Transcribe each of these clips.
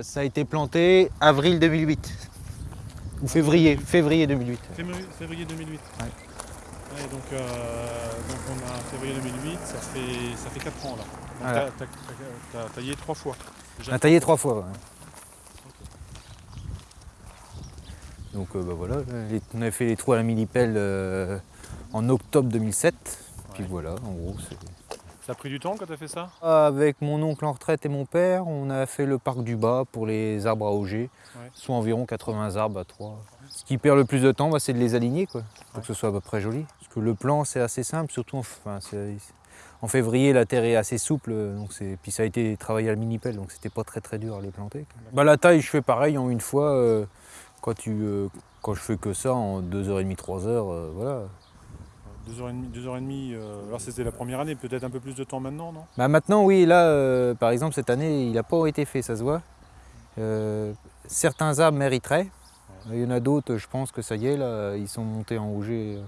Euh, ça a été planté avril 2008. Ou février, février 2008. Février, février 2008 Ouais. Ouais, donc, euh, donc on a février 2008, ça fait, ça fait 4 ans là. Voilà. t'as- t'as taillé 3 fois. On a taillé trois fois. ouais. Donc euh, bah, voilà, les- on avait fait les trous à la mini-pelle en octobre 2007. Puis voilà, en gros, c'est... Ça a pris du temps quand t'as fait ça? Avec mon oncle en retraite et mon père, on a fait le parc du bas pour les arbres à auger, Ouais. soit environ 80 arbres à 3. Ce qui perd le plus de temps, bah, c'est de les aligner, quoi, pour Ouais. que ce soit à peu près joli. Parce que le plan, c'est assez simple, surtout en, enfin, en février, la terre est assez souple, donc c'est- puis ça a été travaillé à la mini-pelle, donc c'était pas très très dur à les planter. Bah, la taille, je fais pareil en une fois, euh, quand, tu, euh, quand je fais que ça, en 2h30, 3h, euh, voilà. 2h30, 2h30 euh, alors c'était la première année, peut-être un peu plus de temps maintenant, non? Bah maintenant, oui, là, euh, par exemple, cette année, il n'a pas été fait, ça se voit. Euh, certains arbres mériteraient. Il y en a d'autres, je pense que ça y est, là, ils sont montés en rouget.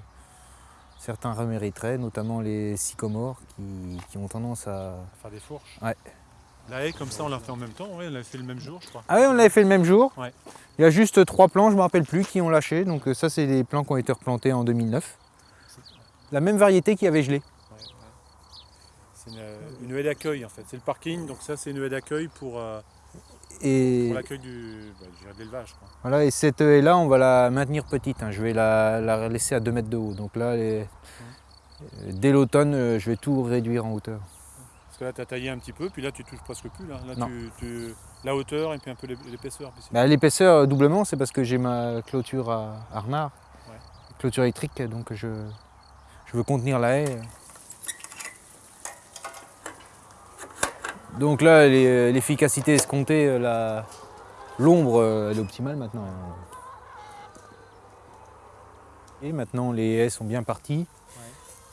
Certains remériteraient, notamment les sycomores qui, qui ont tendance à... Faire des fourches. Ouais. La haie comme ça on l'a fait en même temps, ouais, on l'a fait le même jour je crois. Ah oui, on l'avait fait le même jour. Ouais. Il y a juste trois plants, je ne me rappelle plus, qui ont lâché. Donc ça, c'est des plants qui ont été replantés en 2009. La même variété qui avait gelé. Ouais, ouais. C'est une, une haie d'accueil en fait, c'est le parking, donc ça c'est une haie d'accueil pour, euh, Et... pour l'accueil du, bah, de l'élevage. Voilà, et cette haie-là, on va la maintenir petite. hein. Je vais la, la laisser à 2 mètres de haut. Donc là, les- euh, dès l'automne, euh, je vais tout réduire en hauteur. Parce que là tu as taillé un petit peu, puis là tu touches presque plus. Là, là Non. tu, tu- la hauteur et puis un peu l'é- l'épaisseur. Bah, L'épaisseur, euh, doublement, c'est parce que j'ai ma clôture à, à renard. Clôture électrique, donc je, je veux contenir la haie. Donc là, les- l'efficacité escomptée, euh, l'ombre, euh, elle est optimale maintenant. Et maintenant, les haies sont bien parties.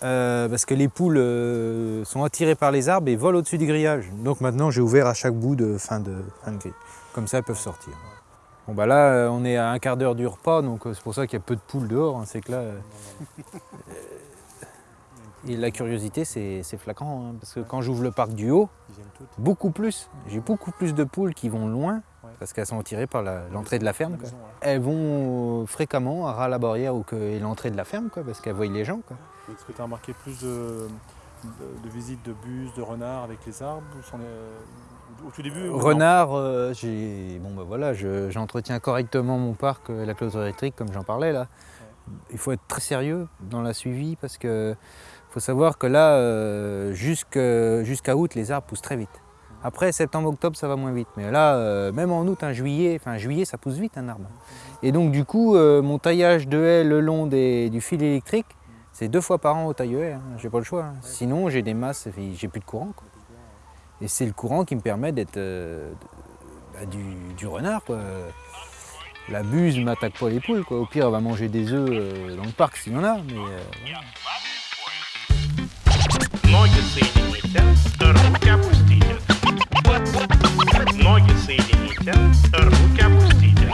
Euh, parce que les poules euh, sont attirées par les arbres et volent au-dessus du grillage. Donc maintenant, j'ai ouvert à chaque bout de fin de, fin de grille. Comme ça, elles peuvent sortir. Bon bah là, euh, on est à un quart d'heure du repas, donc euh, c'est pour ça qu'il y a peu de poules dehors. hein. C'est que là, euh, et la curiosité, c'est flagrant. hein, parce que quand j'ouvre le parc du haut, beaucoup plus. J'ai beaucoup plus de poules qui vont loin, Ouais. parce qu'elles sont attirées par l'entrée de la ferme. quoi. Maison, ouais. Elles vont euh, fréquemment à ras la barrière ou l'entrée de la ferme, quoi, parce qu'elles voient les gens. Est-ce que tu as remarqué plus de, de- de visites de bus, de renards avec les arbres Au tout début Renard, euh, j'ai bon bah voilà, je- j'entretiens correctement mon parc, euh, la clôture électrique, comme j'en parlais là. Il faut être très sérieux dans la suivi parce que faut savoir que là, euh, jusqu'à août, les arbres poussent très vite. Après septembre, octobre, ça va moins vite. Mais là, euh, même en août, un juillet, enfin juillet, ça pousse vite un arbre. Et donc du coup, euh, mon taillage de haie le long des- du fil électrique, c'est deux fois par an au taille haie. Hein. J'ai pas le choix. hein. Sinon, j'ai des masses, et j'ai plus de courant. quoi. Et c'est le courant qui me permet d'être euh, bah, du, du renard. Quoi. La buse ne m'attaque pas les poules. Quoi. Au pire, elle va manger des œufs dans le parc s'il y en a. Mais, Ноги соедините, руки опустите. Ноги соедините, руки опустите.